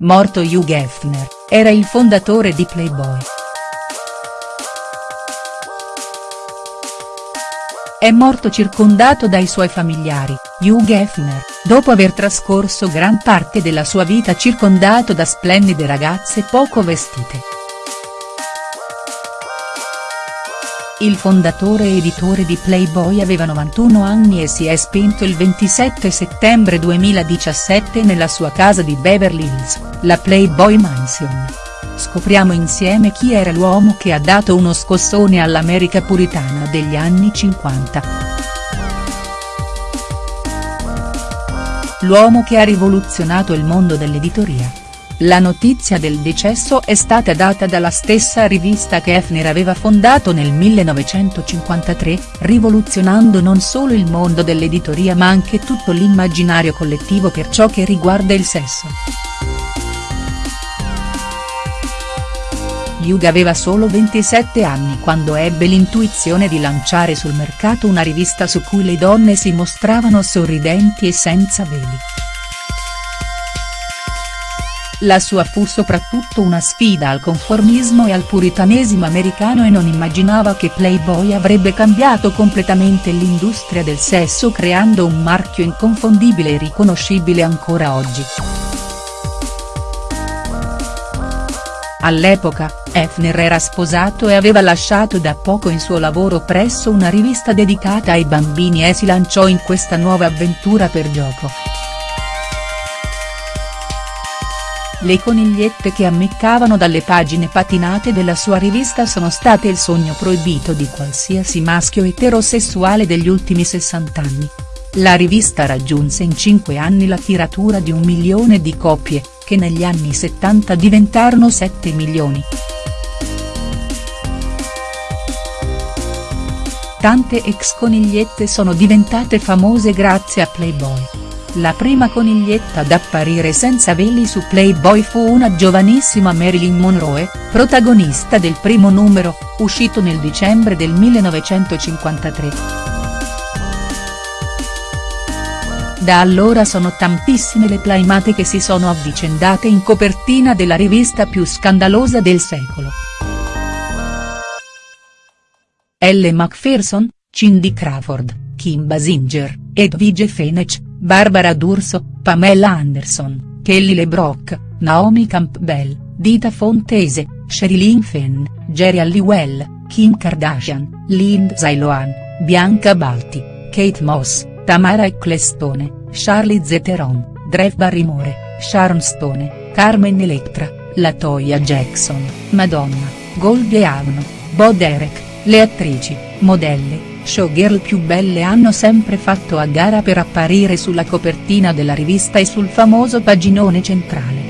Morto Hugh Hefner, era il fondatore di Playboy. È morto circondato dai suoi familiari, Hugh Hefner, dopo aver trascorso gran parte della sua vita circondato da splendide ragazze poco vestite. Il fondatore e editore di Playboy aveva 91 anni e si è spento il 27 settembre 2017 nella sua casa di Beverly Hills, la Playboy Mansion. Scopriamo insieme chi era l'uomo che ha dato uno scossone all'America puritana degli anni 50. L'uomo che ha rivoluzionato il mondo dell'editoria la notizia del decesso è stata data dalla stessa rivista che Hefner aveva fondato nel 1953, rivoluzionando non solo il mondo dell'editoria ma anche tutto l'immaginario collettivo per ciò che riguarda il sesso. Hugh aveva solo 27 anni quando ebbe l'intuizione di lanciare sul mercato una rivista su cui le donne si mostravano sorridenti e senza veli. La sua fu soprattutto una sfida al conformismo e al puritanesimo americano e non immaginava che Playboy avrebbe cambiato completamente l'industria del sesso creando un marchio inconfondibile e riconoscibile ancora oggi. All'epoca, Hefner era sposato e aveva lasciato da poco il suo lavoro presso una rivista dedicata ai bambini e si lanciò in questa nuova avventura per gioco. Le conigliette che ammiccavano dalle pagine patinate della sua rivista sono state il sogno proibito di qualsiasi maschio eterosessuale degli ultimi 60 anni. La rivista raggiunse in 5 anni la tiratura di un milione di copie, che negli anni 70 diventarono 7 milioni. Tante ex conigliette sono diventate famose grazie a Playboy. La prima coniglietta ad apparire senza veli su Playboy fu una giovanissima Marilyn Monroe, protagonista del primo numero, uscito nel dicembre del 1953. Da allora sono tantissime le playmate che si sono avvicendate in copertina della rivista più scandalosa del secolo. Elle Macpherson, Cindy Crawford, Kim Basinger, Edwige Fenech, Barbara D'Urso, Pamela Anderson, Kelly LeBrock, Naomi Campbell, Dita Fontese, Sherilyn Fenn, Jerry Halliwell, Kim Kardashian, Lindsay Lohan, Bianca Balti, Kate Moss, Tamara Ecclestone, Charlie Zeteron, Drew Barrymore, Sharon Stone, Carmen Electra, Latoya Jackson, Madonna, Goldie Hawn, Bo Derek, le attrici, modelle, showgirl più belle hanno sempre fatto a gara per apparire sulla copertina della rivista e sul famoso paginone centrale.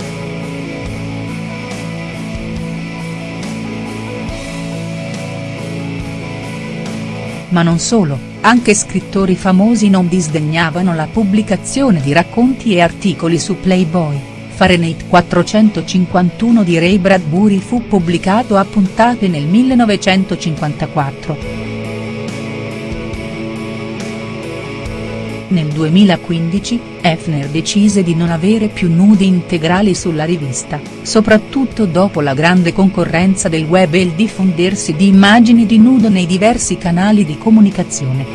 Ma non solo, anche scrittori famosi non disdegnavano la pubblicazione di racconti e articoli su Playboy. Fahrenheit 451 di Ray Bradbury fu pubblicato a puntate nel 1954. Nel 2015, Hefner decise di non avere più nudi integrali sulla rivista, soprattutto dopo la grande concorrenza del web e il diffondersi di immagini di nudo nei diversi canali di comunicazione.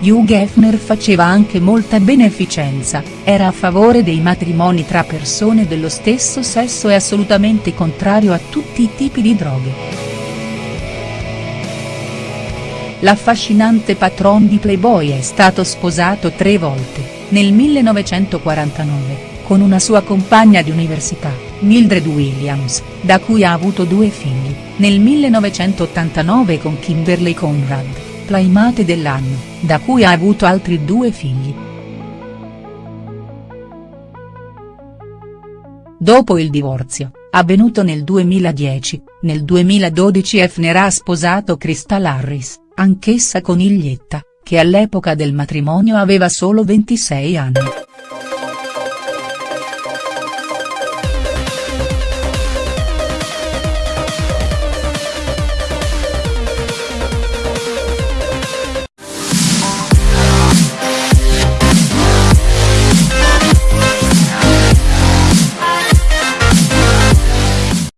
Hugh Hefner faceva anche molta beneficenza, era a favore dei matrimoni tra persone dello stesso sesso e assolutamente contrario a tutti i tipi di droghe. L'affascinante patron di Playboy è stato sposato tre volte, nel 1949, con una sua compagna di università, Mildred Williams, da cui ha avuto due figli, nel 1989 con Kimberly Conrad, playmate dell'anno, da cui ha avuto altri due figli. Dopo il divorzio, avvenuto nel 2010, nel 2012 Hefner ha sposato Crystal Harris anch'essa coniglietta, che all'epoca del matrimonio aveva solo 26 anni.